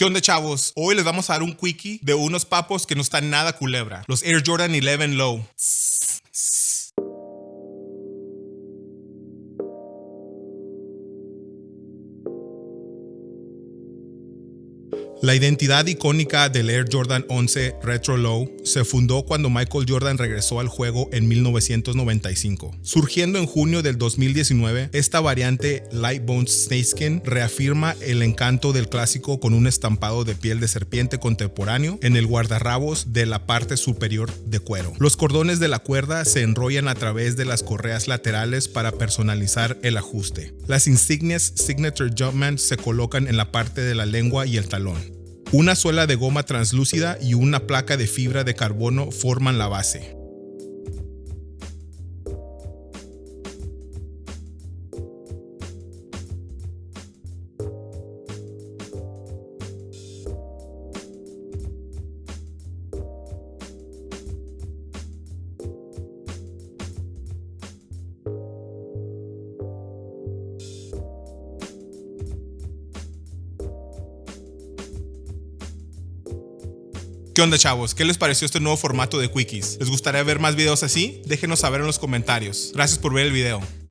¿Qué onda chavos? Hoy les vamos a dar un quickie de unos papos que no están nada culebra. Los Air Jordan 11 Low. La identidad icónica del Air Jordan 11 Retro Low se fundó cuando Michael Jordan regresó al juego en 1995. Surgiendo en junio del 2019, esta variante Light Bones Snakeskin reafirma el encanto del clásico con un estampado de piel de serpiente contemporáneo en el guardarrabos de la parte superior de cuero. Los cordones de la cuerda se enrollan a través de las correas laterales para personalizar el ajuste. Las insignias Signature Jumpman se colocan en la parte de la lengua y el talón. Una suela de goma translúcida y una placa de fibra de carbono forman la base. ¿Qué onda chavos? ¿Qué les pareció este nuevo formato de Quickies? ¿Les gustaría ver más videos así? Déjenos saber en los comentarios. Gracias por ver el video.